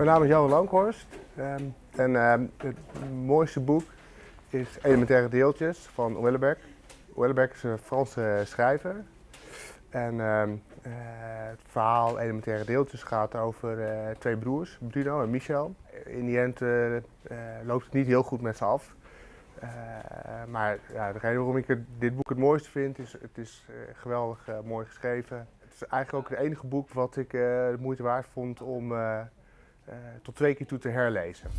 Mijn naam is Jan Lankhorst ehm, en ehm, het mooiste boek is Elementaire Deeltjes van Wellebec. Wellebec is een Franse schrijver en ehm, eh, het verhaal Elementaire Deeltjes gaat over eh, twee broers, Bruno en Michel. In die end eh, eh, loopt het niet heel goed met ze af. Eh, maar ja, de reden waarom ik dit boek het mooiste vind, is het is eh, geweldig eh, mooi geschreven. Het is eigenlijk ook het enige boek wat ik eh, de moeite waard vond om eh, eh, tot twee keer toe te herlezen.